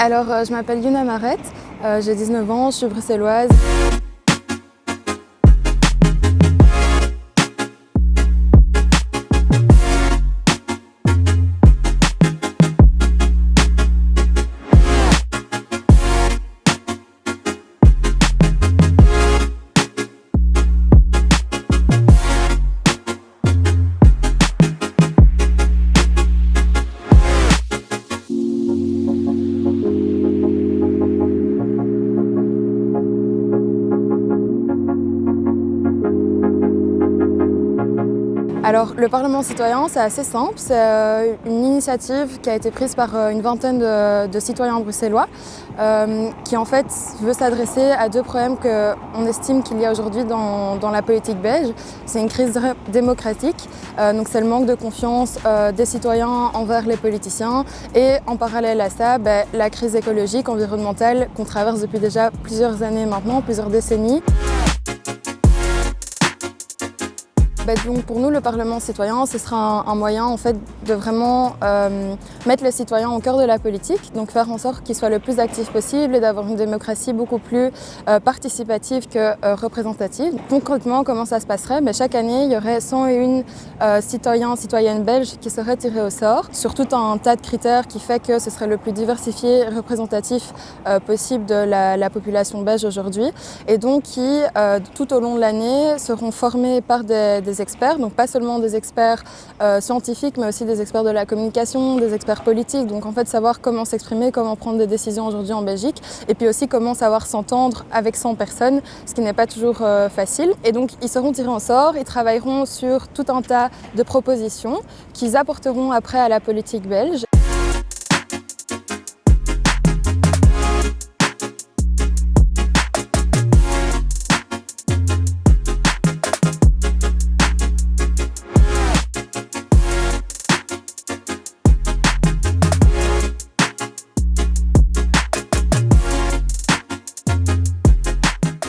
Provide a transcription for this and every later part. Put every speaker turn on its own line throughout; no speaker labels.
Alors, je m'appelle Yuna Maret, j'ai 19 ans, je suis bruxelloise. Alors, le Parlement citoyen, c'est assez simple. C'est euh, une initiative qui a été prise par euh, une vingtaine de, citoyens bruxellois euh, qui, en fait, veut s'adresser à deux problèmes qu'on estime qu'il y a aujourd'hui dans, la politique belge. C'est une crise démocratique, donc c'est le manque de confiance des citoyens envers les politiciens et, en parallèle à ça, ben, la crise écologique, environnementale qu'on traverse depuis déjà plusieurs années maintenant, plusieurs décennies. Bah, donc pour nous, le Parlement citoyen, ce sera un, moyen en fait, de vraiment euh, mettre les citoyens au cœur de la politique, donc faire en sorte qu'ils soient le plus actifs possible et d'avoir une démocratie beaucoup plus euh, participative que euh, représentative. Concrètement, comment ça se passerait? Bah, Chaque année, il y aurait 101 citoyens, citoyennes belges qui seraient tirés au sort, sur tout un tas de critères qui fait que ce serait le plus diversifié représentatif possible de la, population belge aujourd'hui, et donc qui, tout au long de l'année, seront formés par des, des experts, donc pas seulement des experts euh, scientifiques, mais aussi des experts de la communication, des experts politiques, donc en fait savoir comment s'exprimer, comment prendre des décisions aujourd'hui en Belgique, et puis aussi comment savoir s'entendre avec 100 personnes, ce qui n'est pas toujours euh, facile. Et donc ils seront tirés en sort, ils travailleront sur tout un tas de propositions qu'ils apporteront après à la politique belge.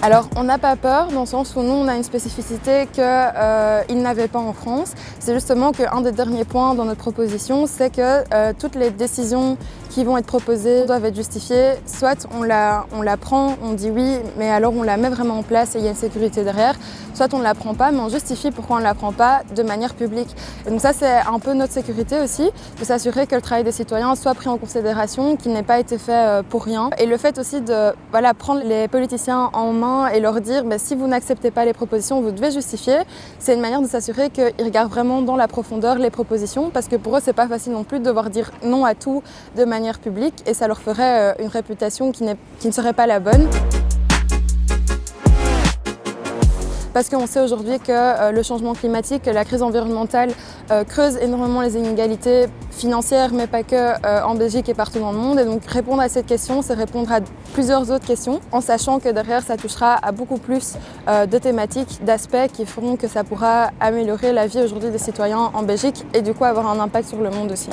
Alors, on n'a pas peur dans le sens où nous, on a une spécificité qu'ils euh, n'avaient pas en France. C'est justement qu'un des derniers points dans notre proposition, c'est que euh, toutes les décisions qui vont être proposées doivent être justifiées. Soit on la, on la prend, on dit oui, mais alors on la met vraiment en place et il y a une sécurité derrière. Soit on ne la prend pas, mais on justifie pourquoi on ne la prend pas de manière publique. Et donc ça, c'est un peu notre sécurité aussi, de s'assurer que le travail des citoyens soit pris en considération, qu'il n'ait pas été fait euh, pour rien. Et le fait aussi de voilà, prendre les politiciens en main et leur dire bah, si vous n'acceptez pas les propositions, vous devez justifier, c'est une manière de s'assurer qu'ils regardent vraiment dans la profondeur les propositions, parce que pour eux, c'est pas facile non plus de devoir dire non à tout de manière publique et ça leur ferait euh, une réputation qui, qui ne serait pas la bonne. parce qu'on sait aujourd'hui que euh, le changement climatique, la crise environnementale euh, creuse énormément les inégalités financières, mais pas que en Belgique et partout dans le monde. Et donc répondre à cette question, c'est répondre à plusieurs autres questions, en sachant que derrière, ça touchera à beaucoup plus de thématiques, d'aspects qui feront que ça pourra améliorer la vie aujourd'hui des citoyens en Belgique et du coup avoir un impact sur le monde aussi.